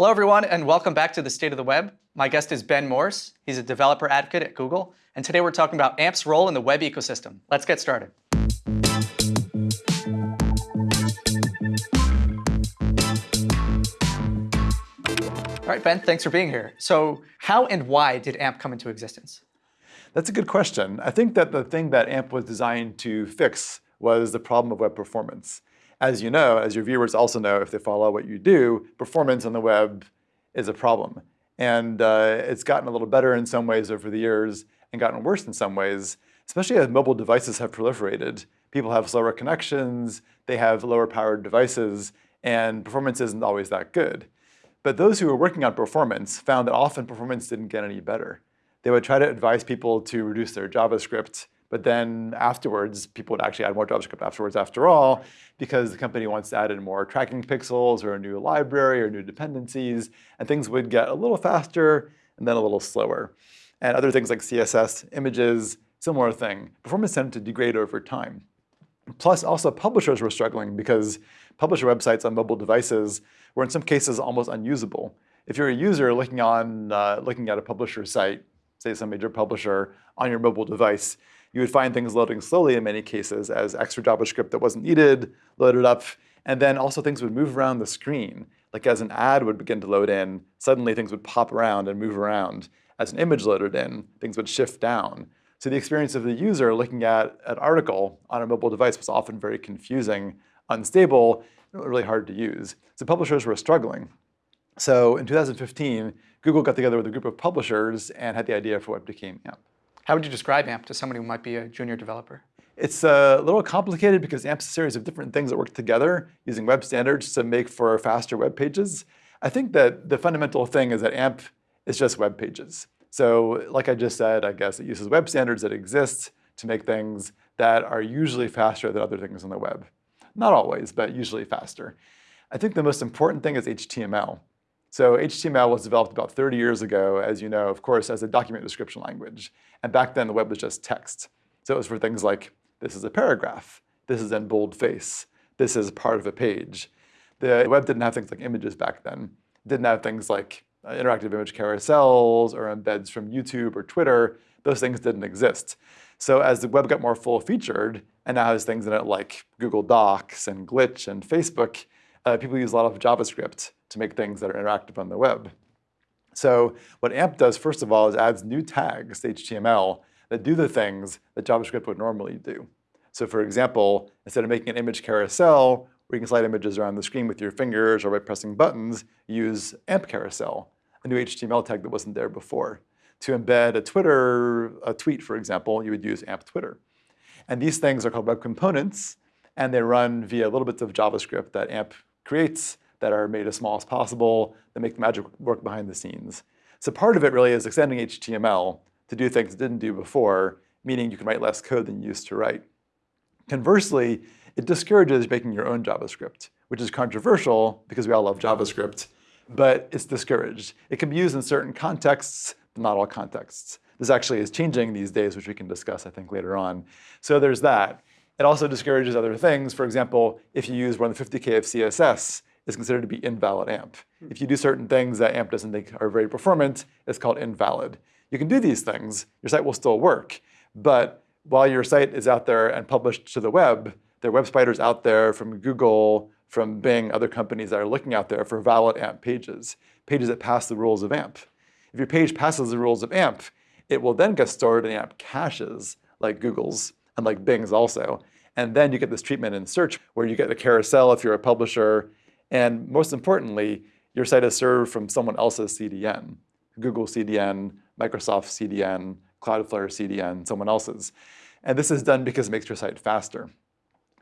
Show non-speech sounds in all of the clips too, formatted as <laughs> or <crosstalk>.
Hello, everyone, and welcome back to the State of the Web. My guest is Ben Morss. He's a developer advocate at Google. And today we're talking about AMP's role in the web ecosystem. Let's get started. All right, Ben, thanks for being here. So how and why did AMP come into existence? That's a good question. I think that the thing that AMP was designed to fix was the problem of web performance. As you know, as your viewers also know if they follow what you do, performance on the web is a problem. And uh, it's gotten a little better in some ways over the years and gotten worse in some ways, especially as mobile devices have proliferated. People have slower connections, they have lower powered devices, and performance isn't always that good. But those who were working on performance found that often performance didn't get any better. They would try to advise people to reduce their JavaScript but then afterwards, people would actually add more JavaScript afterwards after all, because the company wants to add in more tracking pixels or a new library or new dependencies, and things would get a little faster and then a little slower. And other things like CSS, images, similar thing. Performance tended to degrade over time. Plus, also publishers were struggling because publisher websites on mobile devices were in some cases almost unusable. If you're a user looking on uh, looking at a publisher site, say some major publisher on your mobile device, you would find things loading slowly in many cases as extra JavaScript that wasn't needed loaded up, and then also things would move around the screen. Like as an ad would begin to load in, suddenly things would pop around and move around. As an image loaded in, things would shift down. So the experience of the user looking at an article on a mobile device was often very confusing, unstable, really hard to use. So publishers were struggling. So in 2015, Google got together with a group of publishers and had the idea for what became AMP. How would you describe AMP to somebody who might be a junior developer? It's a little complicated because AMP's a series of different things that work together using web standards to make for faster web pages. I think that the fundamental thing is that AMP is just web pages. So like I just said, I guess it uses web standards that exist to make things that are usually faster than other things on the web. Not always, but usually faster. I think the most important thing is HTML. So HTML was developed about 30 years ago, as you know, of course, as a document description language. And back then, the web was just text. So it was for things like, this is a paragraph, this is in boldface, this is part of a page. The web didn't have things like images back then. Didn't have things like uh, interactive image carousels or embeds from YouTube or Twitter. Those things didn't exist. So as the web got more full-featured, and now has things in it like Google Docs and Glitch and Facebook, uh, people use a lot of JavaScript to make things that are interactive on the web. So what AMP does, first of all, is adds new tags to HTML that do the things that JavaScript would normally do. So for example, instead of making an image carousel, where you can slide images around the screen with your fingers or by pressing buttons, use AMP carousel, a new HTML tag that wasn't there before. To embed a Twitter, a tweet, for example, you would use AMP Twitter. And these things are called web components, and they run via little bits of JavaScript that AMP creates that are made as small as possible, that make the magic work behind the scenes. So part of it really is extending HTML to do things it didn't do before, meaning you can write less code than you used to write. Conversely, it discourages making your own JavaScript, which is controversial because we all love JavaScript, but it's discouraged. It can be used in certain contexts, but not all contexts. This actually is changing these days, which we can discuss, I think, later on. So there's that. It also discourages other things. For example, if you use more than 50K of CSS, is considered to be invalid AMP. If you do mm-hmm. certain things that AMP doesn't think are very performant, it's called invalid. You can do these things, your site will still work, but while your site is out there and published to the web, there are web spiders out there from Google, from Bing, other companies that are looking out there for valid AMP pages, pages that pass the rules of AMP. If your page passes the rules of AMP, it will then get stored in AMP caches, like Google's and like Bing's also. And then you get this treatment in search where you get a carousel if you're a publisher, and most importantly, your site is served from someone else's CDN, Google CDN, Microsoft CDN, Cloudflare CDN, someone else's. And this is done because it makes your site faster.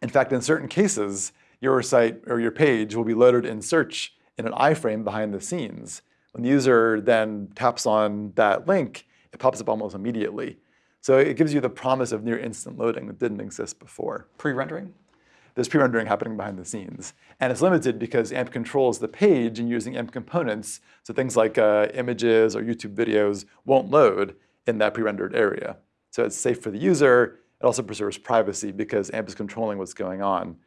In fact, in certain cases, your site or your page will be loaded in search in an iframe behind the scenes. When the user then taps on that link, it pops up almost immediately. So it gives you the promise of near instant loading that didn't exist before. Pre-rendering? There's pre-rendering happening behind the scenes. And it's limited because AMP controls the page and using AMP components, so things like uh, images or YouTube videos won't load in that pre-rendered area. So it's safe for the user. It also preserves privacy because AMP is controlling what's going on.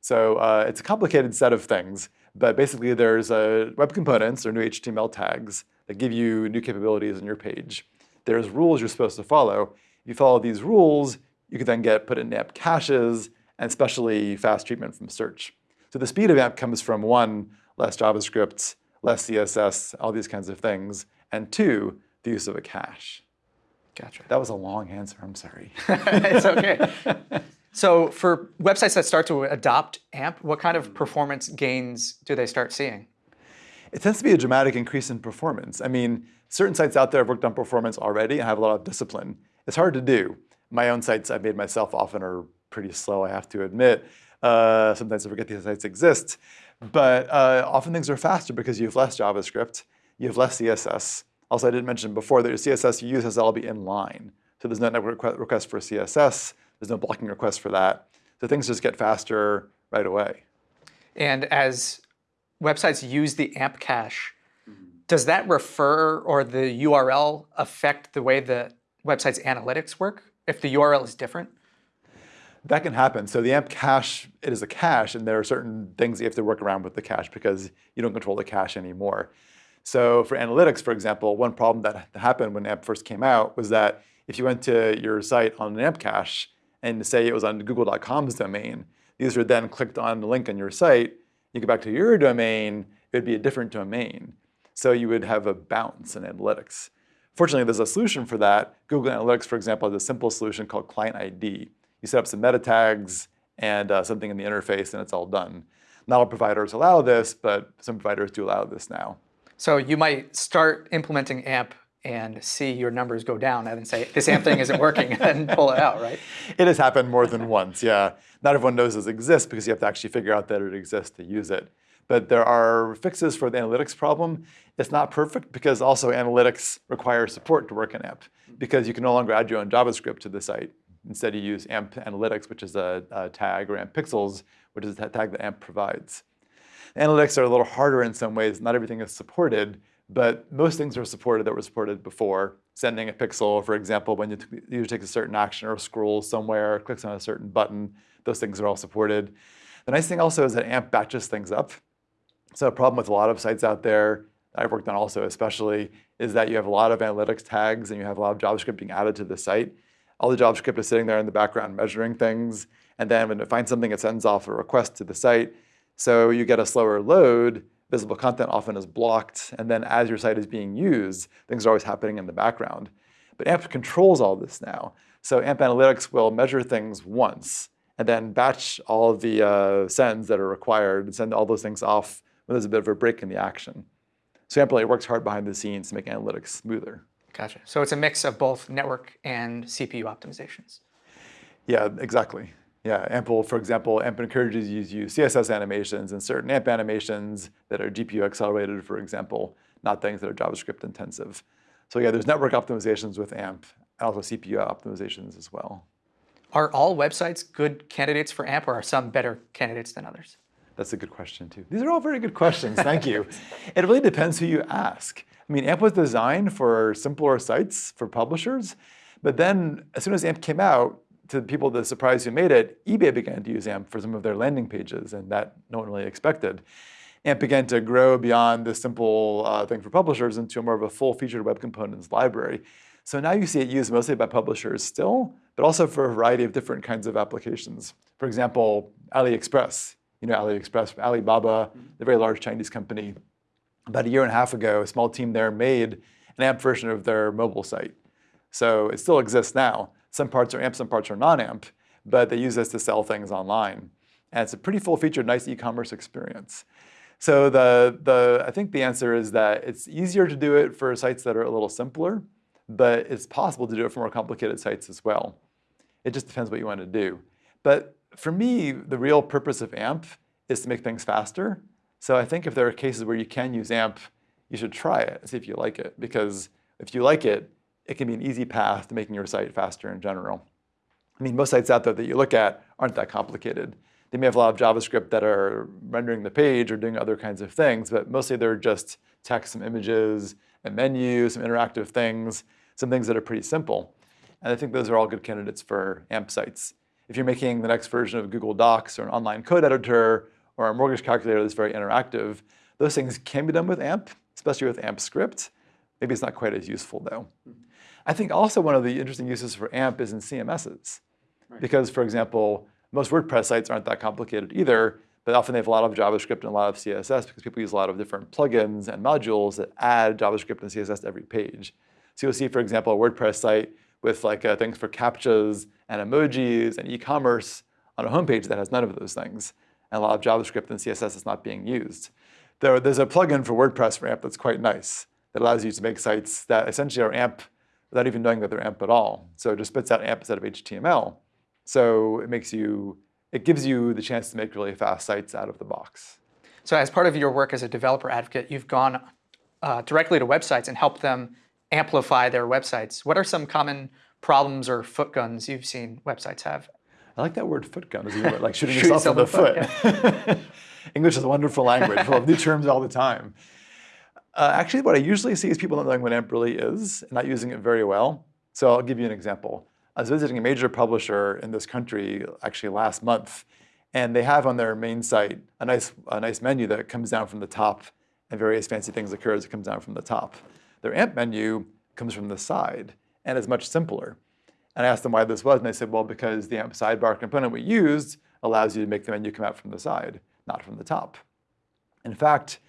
So uh, it's a complicated set of things, But basically, there's uh, web components or new HTML tags that give you new capabilities in your page. There's rules you're supposed to follow. If you follow these rules, you can then get put in AMP caches and especially fast treatment from search. So the speed of AMP comes from one, less JavaScript, less CSS, all these kinds of things, and two, the use of a cache. Gotcha. That was a long answer, I'm sorry. <laughs> it's okay. So for websites that start to adopt AMP, what kind of performance gains do they start seeing? It tends to be a dramatic increase in performance. I mean, certain sites out there have worked on performance already and have a lot of discipline. It's hard to do. My own sites I've made myself often are pretty slow, I have to admit. Uh, sometimes I forget these sites exist. But uh, often things are faster because you have less JavaScript, you have less CSS. Also, I didn't mention before that your CSS you use has to all be in line. So there's no network request for CSS, there's no blocking request for that. So things just get faster right away. And as websites use the AMP cache, does that refer or the URL affect the way the website's analytics work if the URL is different? That can happen. So the AMP cache, it is a cache, and there are certain things you have to work around with the cache because you don't control the cache anymore. So for analytics, for example, one problem that happened when AMP first came out was that if you went to your site on an AMP cache and say it was on google.com's domain, these are then clicked on the link on your site, you go back to your domain, it would be a different domain. So you would have a bounce in analytics. Fortunately, there's a solution for that. Google Analytics, for example, has a simple solution called Client ID. You set up some meta tags and uh, something in the interface, and it's all done. Not all providers allow this, but some providers do allow this now. So you might start implementing AMP and see your numbers go down and then say, this AMP thing isn't working, <laughs> and pull it out, right? It has happened more than once, yeah. Not everyone knows this exists because you have to actually figure out that it exists to use it. But there are fixes for the analytics problem. It's not perfect because also analytics requires support to work in AMP because you can no longer add your own JavaScript to the site. Instead, you use AMP Analytics, which is a, a tag, or AMP Pixels, which is a tag that AMP provides. Analytics are a little harder in some ways. Not everything is supported, but most things are supported that were supported before. Sending a pixel, for example, when you user takes a certain action or scrolls somewhere, or clicks on a certain button, those things are all supported. The nice thing also is that AMP batches things up. So a problem with a lot of sites out there, I've worked on also especially, is that you have a lot of analytics tags and you have a lot of JavaScript being added to the site. All the JavaScript is sitting there in the background measuring things, and then when it finds something, it sends off a request to the site. So you get a slower load, visible content often is blocked, and then as your site is being used, things are always happening in the background. But AMP controls all this now. So AMP Analytics will measure things once, and then batch all the uh, sends that are required and send all those things off when there's a bit of a break in the action. So AMP really works hard behind the scenes to make analytics smoother. Gotcha. So it's a mix of both network and CPU optimizations. Yeah, exactly. Yeah, Ample, for example, AMP encourages you to use CSS animations and certain AMP animations that are GPU accelerated, for example, not things that are JavaScript intensive. So yeah, there's network optimizations with AMP and also CPU optimizations as well. Are all websites good candidates for AMP or are some better candidates than others? That's a good question too. These are all very good questions, thank you. <laughs> it really depends who you ask. I mean, AMP was designed for simpler sites, for publishers, but then as soon as AMP came out, to the people the surprise who made it, eBay began to use AMP for some of their landing pages, and that no one really expected. AMP began to grow beyond this simple uh, thing for publishers into more of a full-featured web components library. So now you see it used mostly by publishers still, but also for a variety of different kinds of applications. For example, AliExpress. You know AliExpress, Alibaba, the very large Chinese company. About a year and a half ago, a small team there made an AMP version of their mobile site. So it still exists now. Some parts are AMP, some parts are non-AMP, but they use this to sell things online. And it's a pretty full-featured, nice e-commerce experience. So the, the, I think the answer is that it's easier to do it for sites that are a little simpler, but it's possible to do it for more complicated sites as well. It just depends what you want to do. But for me, the real purpose of AMP is to make things faster. So I think if there are cases where you can use AMP, you should try it and see if you like it. Because if you like it, it can be an easy path to making your site faster in general. I mean, most sites out there that you look at aren't that complicated. They may have a lot of JavaScript that are rendering the page or doing other kinds of things, but mostly they're just text, some images, a menu, some interactive things, some things that are pretty simple. And I think those are all good candidates for AMP sites. If you're making the next version of Google Docs or an online code editor or a mortgage calculator that's very interactive. Those things can be done with AMP, especially with AMP script. Maybe it's not quite as useful though. I think also one of the interesting uses for AMP is in CMSs. Because for example, most WordPress sites aren't that complicated either, but often they have a lot of JavaScript and a lot of CSS because people use a lot of different plugins and modules that add JavaScript and CSS to every page. So you'll see, for example, a WordPress site with like uh, things for CAPTCHAs and emojis and e-commerce on a homepage that has none of those things. And a lot of JavaScript and CSS is not being used. There, there's a plugin for WordPress for AMP that's quite nice that allows you to make sites that essentially are AMP without even knowing that they're AMP at all. So it just spits out AMP instead of HTML. So it makes you, it gives you the chance to make really fast sites out of the box. So as part of your work as a developer advocate, you've gone uh, directly to websites and helped them amplify their websites. What are some common problems or foot guns you've seen websites have? I like that word foot gun, like <laughs> shooting Shoot yourself in the foot. foot. <laughs> English is a wonderful language, full of new terms all the time. Uh, actually, what I usually see is people not knowing what AMP really is and not using it very well. So I'll give you an example. I was visiting a major publisher in this country actually last month, and they have on their main site a nice, a nice menu that comes down from the top and various fancy things occur as it comes down from the top. Their AMP menu comes from the side and is much simpler. And I asked them why this was, and they said, well, because the AMP sidebar component we used allows you to make the menu come out from the side, not from the top. In fact,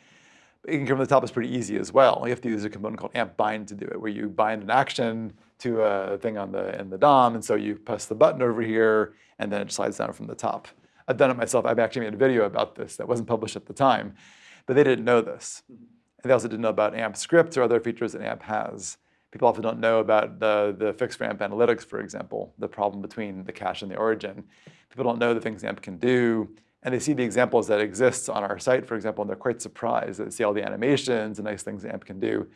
making come from the top is pretty easy as well. You have to use a component called AMP bind to do it, where you bind an action to a thing on the in the DOM, and so you press the button over here, and then it slides down from the top. I've done it myself. I've actually made a video about this that wasn't published at the time, but they didn't know this. And they also didn't know about AMP scripts or other features that AMP has. People often don't know about the, the fix for AMP analytics, for example, the problem between the cache and the origin. People don't know the things AMP can do, and they see the examples that exist on our site, for example, and they're quite surprised. They see all the animations and nice things AMP can do.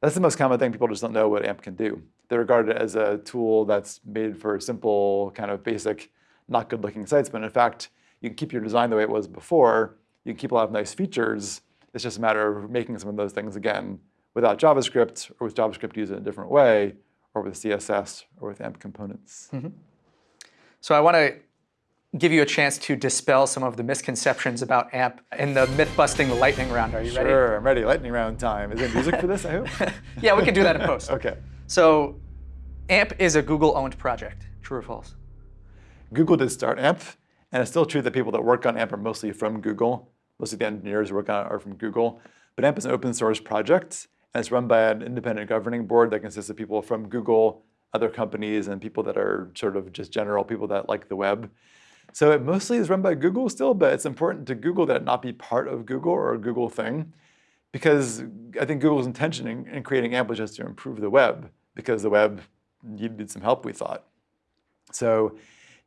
That's the most common thing. People just don't know what AMP can do. They regard it as a tool that's made for simple, kind of basic, not good looking sites. But in fact, you can keep your design the way it was before. You can keep a lot of nice features. It's just a matter of making some of those things again without JavaScript or with JavaScript used in a different way or with CSS or with AMP components. Mm -hmm. So I want to give you a chance to dispel some of the misconceptions about AMP in the myth-busting lightning round. Are you sure, ready? Sure, I'm ready. Lightning round time. Is there music for this, I hope? <laughs> yeah, we can do that in post. <laughs> okay. So AMP is a Google-owned project. True or false? Google did start AMP, and it's still true that people that work on AMP are mostly from Google. Most of the engineers who work on it are from Google. But AMP is an open source project, and it's run by an independent governing board that consists of people from Google, other companies, and people that are sort of just general people that like the web. So it mostly is run by Google still, but it's important to Google that it not be part of Google or a Google thing, because I think Google's intention in, in creating AMP was just to improve the web, because the web needed some help, we thought. So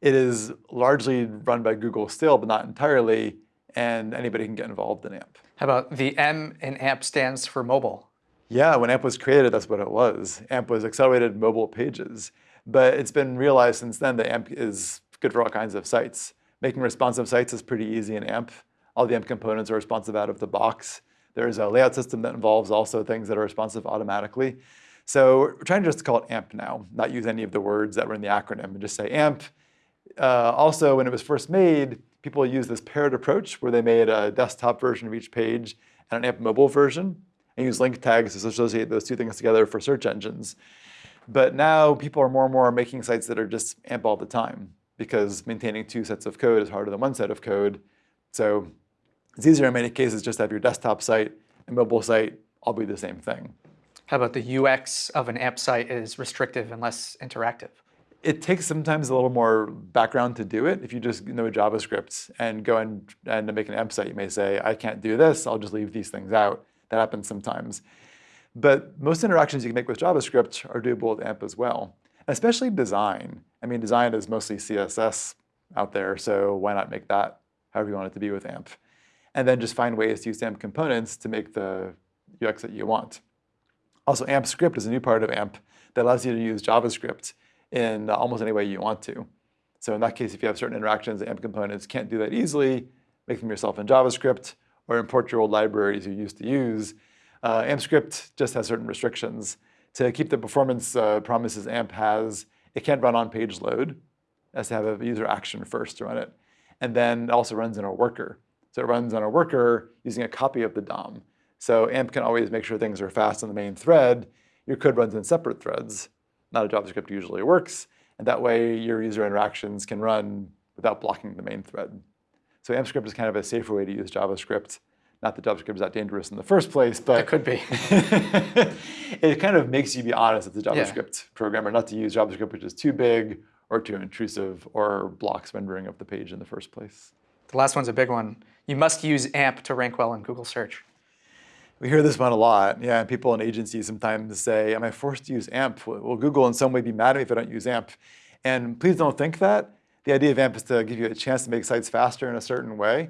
it is largely run by Google still, but not entirely, and anybody can get involved in AMP. How about the M in AMP stands for mobile? Yeah, when AMP was created, that's what it was. AMP was accelerated mobile pages. But it's been realized since then that AMP is good for all kinds of sites. Making responsive sites is pretty easy in AMP. All the AMP components are responsive out of the box. There's a layout system that involves also things that are responsive automatically. So we're trying to just call it AMP now, not use any of the words that were in the acronym and just say AMP. Uh, also, when it was first made, people used this paired approach where they made a desktop version of each page and an AMP mobile version and use link tags to associate those two things together for search engines. But now people are more and more making sites that are just AMP all the time because maintaining two sets of code is harder than one set of code. So it's easier in many cases just to have your desktop site and mobile site all be the same thing. How about the UX of an AMP site is restrictive and less interactive? It takes sometimes a little more background to do it. If you just know JavaScript and go and, and make an AMP site, you may say, I can't do this, I'll just leave these things out. That happens sometimes. But most interactions you can make with JavaScript are doable with AMP as well especially design. I mean, design is mostly CSS out there, so why not make that however you want it to be with AMP? And then just find ways to use AMP components to make the UX that you want. Also, AMP script is a new part of AMP that allows you to use JavaScript in almost any way you want to. So in that case, if you have certain interactions, AMP components can't do that easily, make them yourself in JavaScript, or import your old libraries you used to use. Uh, AMP script just has certain restrictions to keep the performance uh, promises AMP has, it can't run on page load. It has to have a user action first to run it. And then it also runs in a worker. So it runs on a worker using a copy of the DOM. So AMP can always make sure things are fast on the main thread. Your code runs in separate threads. Not how JavaScript usually works. And that way your user interactions can run without blocking the main thread. So AMP script is kind of a safer way to use JavaScript. Not that JavaScript is that dangerous in the first place, but It could be. <laughs> it kind of makes you be honest as a JavaScript programmer not to use JavaScript which is too big or too intrusive or blocks rendering of the page in the first place. The last one's a big one. You must use AMP to rank well in Google search. We hear this one a lot. Yeah, people in agencies sometimes say, am I forced to use AMP? Will Google in some way be mad at me if I don't use AMP? And please don't think that. The idea of AMP is to give you a chance to make sites faster in a certain way.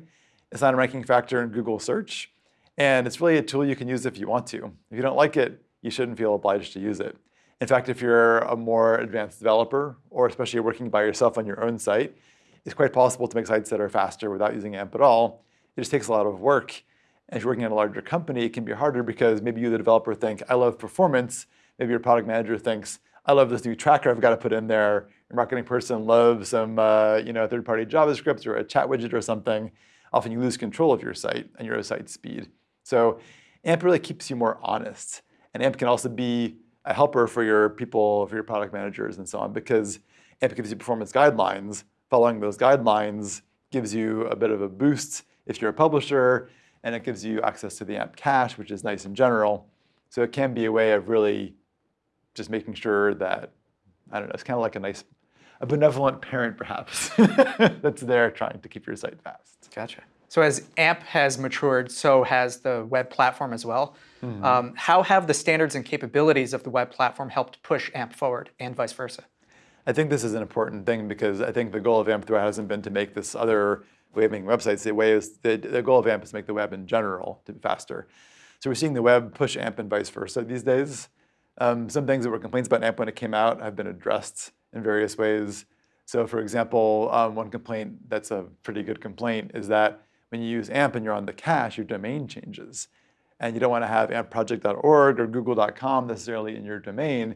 It's not a ranking factor in Google search. And it's really a tool you can use if you want to. If you don't like it, you shouldn't feel obliged to use it. In fact, if you're a more advanced developer, or especially working by yourself on your own site, it's quite possible to make sites that are faster without using AMP at all. It just takes a lot of work. And if you're working at a larger company, it can be harder because maybe you, the developer, think, I love performance. Maybe your product manager thinks, I love this new tracker I've got to put in there. Your marketing person loves some uh, you know, third-party JavaScript or a chat widget or something. Often you lose control of your site and your site speed. So AMP really keeps you more honest. And AMP can also be a helper for your people, for your product managers and so on, because AMP gives you performance guidelines. Following those guidelines gives you a bit of a boost if you're a publisher, and it gives you access to the AMP cache, which is nice in general. So it can be a way of really just making sure that, I don't know, it's kind of like a nice, a benevolent parent perhaps, <laughs> that's there trying to keep your site fast. Gotcha. So as AMP has matured, so has the web platform as well. Mm -hmm. um, how have the standards and capabilities of the web platform helped push AMP forward and vice versa? I think this is an important thing because I think the goal of AMP throughout hasn't been to make this other way of making websites. The way is the, the goal of AMP is to make the web in general to be faster. So we're seeing the web push AMP and vice versa these days. Um, some things that were complaints about AMP when it came out have been addressed in various ways. So for example, um, one complaint that's a pretty good complaint is that when you use AMP and you're on the cache, your domain changes. And you don't want to have ampproject.org or google.com necessarily in your domain.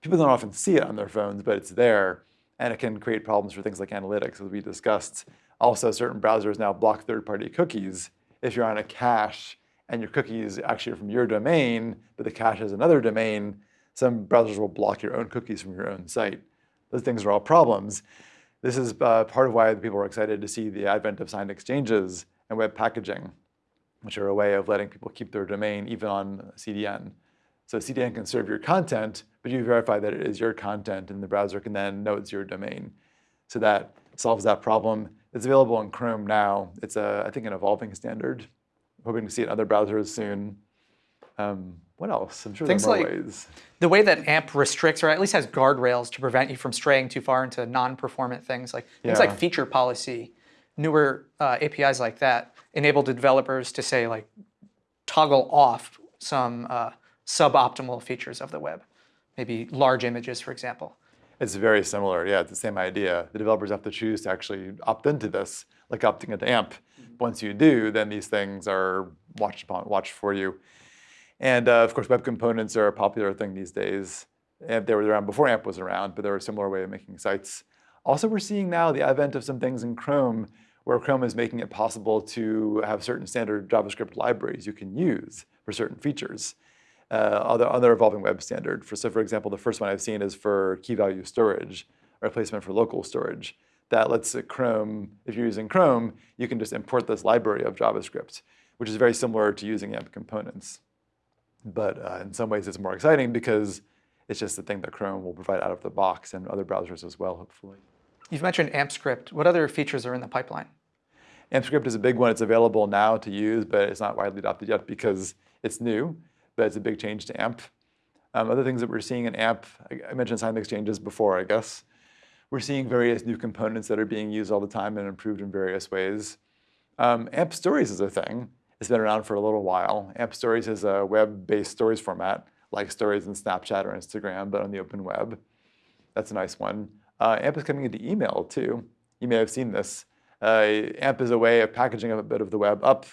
People don't often see it on their phones, but it's there. And it can create problems for things like analytics, as we discussed. Also, certain browsers now block third-party cookies if you're on a cache and your cookies actually are from your domain, but the cache is another domain, some browsers will block your own cookies from your own site. Those things are all problems. This is uh, part of why people were excited to see the advent of signed exchanges and web packaging, which are a way of letting people keep their domain even on CDN. So CDN can serve your content, but you verify that it is your content and the browser can then know it's your domain. So that solves that problem. It's available in Chrome now. It's, a, I think, an evolving standard. Hoping to see it in other browsers soon. Um, what else? I'm sure Things there are like ways. The way that AMP restricts, or at least has guardrails to prevent you from straying too far into non-performant things, like things Yeah. like feature policy, newer uh, APIs like that, enable the developers to say like toggle off some uh, suboptimal features of the web, maybe large images, for example. It's very similar. Yeah, it's the same idea. The developers have to choose to actually opt into this, like opting into AMP. Once you do, then these things are watched upon, watched for you. And uh, of course, web components are a popular thing these days. And they were around before AMP was around, but they were a similar way of making sites. Also, we're seeing now the advent of some things in Chrome where Chrome is making it possible to have certain standard JavaScript libraries you can use for certain features. Uh, other, other evolving web standard. For, so for example, the first one I've seen is for key value storage, a replacement for local storage. That lets Chrome, if you're using Chrome, you can just import this library of JavaScript, which is very similar to using AMP components. But uh, in some ways it's more exciting because it's just the thing that Chrome will provide out of the box and other browsers as well, hopefully. You've mentioned AMP script. What other features are in the pipeline? AMP script is a big one. It's available now to use, but it's not widely adopted yet because it's new, but it's a big change to AMP. Um, other things that we're seeing in AMP, I, mentioned signed exchanges before, I guess. We're seeing various new components that are being used all the time and improved in various ways. Um, AMP Stories is a thing. It's been around for a little while. AMP Stories is a web-based stories format, like stories in Snapchat or Instagram, but on the open web. That's a nice one. Uh, AMP is coming into email too. You may have seen this. Uh, AMP is a way of packaging a bit of the web up.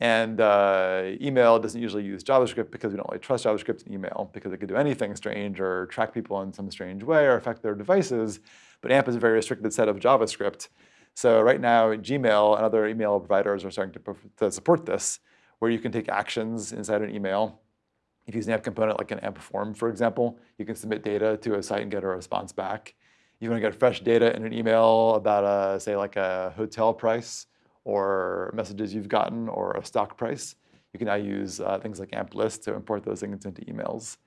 And uh, email doesn't usually use JavaScript because we don't really trust JavaScript in email because it could do anything strange or track people in some strange way or affect their devices. But AMP is a very restricted set of JavaScript. So right now, Gmail and other email providers are starting to, to support this, where you can take actions inside an email. If you use an AMP component like an AMP form, for example, you can submit data to a site and get a response back. You want to get fresh data in an email about, a, say, like a hotel price or messages you've gotten or a stock price. You can now use uh, things like AMP list to import those things into emails.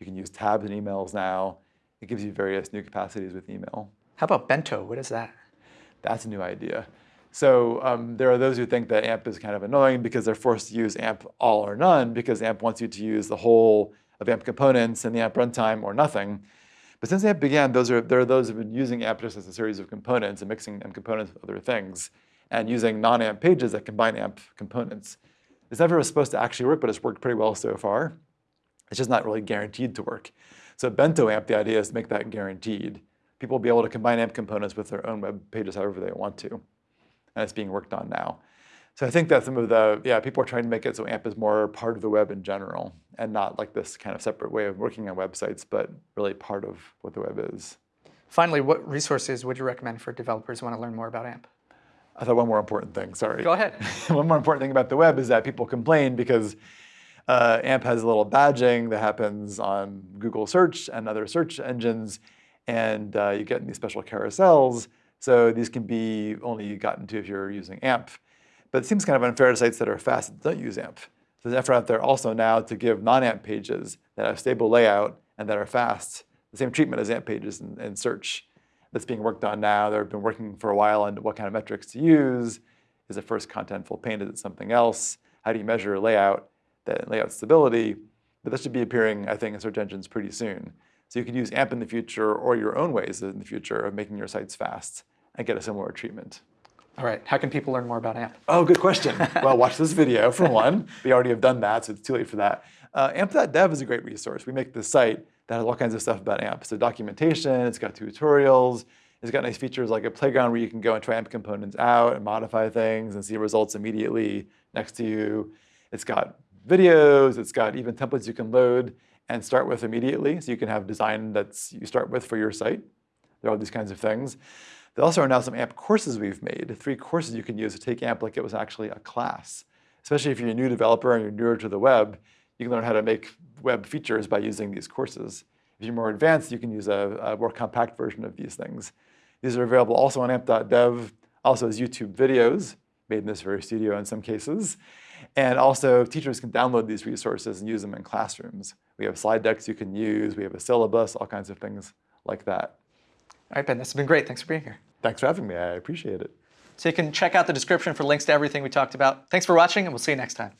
You can use tabs in emails now. It gives you various new capacities with email. How about bento? What is that? That's a new idea. So um, there are those who think that AMP is kind of annoying because they're forced to use AMP all or none because AMP wants you to use the whole of AMP components in the AMP runtime or nothing. But since AMP began, those are, there are those who have been using AMP just as a series of components and mixing AMP components with other things and using non-AMP pages that combine AMP components. This never was supposed to actually work, but it's worked pretty well so far. It's just not really guaranteed to work. So bento AMP, the idea is to make that guaranteed. People will be able to combine AMP components with their own web pages however they want to. And it's being worked on now. So I think that some of the, yeah, people are trying to make it so AMP is more part of the web in general and not like this kind of separate way of working on websites, but really part of what the web is. Finally, what resources would you recommend for developers who want to learn more about AMP? I thought one more important thing, sorry. Go ahead. <laughs> one more important thing about the web is that people complain because uh, AMP has a little badging that happens on Google search and other search engines, and uh, you get in these special carousels. So these can be only gotten to if you're using AMP. But it seems kind of unfair to sites that are fast that don't use AMP. So there's an effort out there also now to give non-AMP pages that have stable layout and that are fast the same treatment as AMP pages in, in search that's being worked on now. They've been working for a while on what kind of metrics to use. Is it first contentful paint? Is it something else? How do you measure layout, that layout stability? But that should be appearing, I think, in search engines pretty soon. So you could use AMP in the future or your own ways in the future of making your sites fast and get a similar treatment. All right, how can people learn more about AMP? Oh, good question. well, watch this video for <laughs> one. We already have done that, so it's too late for that. Uh, AMP.dev is a great resource. We make this site that has all kinds of stuff about AMP. So documentation, it's got tutorials, it's got nice features like a playground where you can go and try AMP components out and modify things and see results immediately next to you. It's got videos, it's got even templates you can load and start with immediately. So you can have design that's you start with for your site. There are all these kinds of things. There also are now some AMP courses we've made, three courses you can use to take AMP like it was actually a class. Especially if you're a new developer and you're newer to the web, you can learn how to make web features by using these courses. If you're more advanced, you can use a, a more compact version of these things. These are available also on amp.dev, also as YouTube videos, made in this very studio in some cases. And also, teachers can download these resources and use them in classrooms. We have slide decks you can use, we have a syllabus, all kinds of things like that. All right, Ben, this has been great. Thanks for being here. Thanks for having me. I appreciate it. So you can check out the description for links to everything we talked about. Thanks for watching, and we'll see you next time.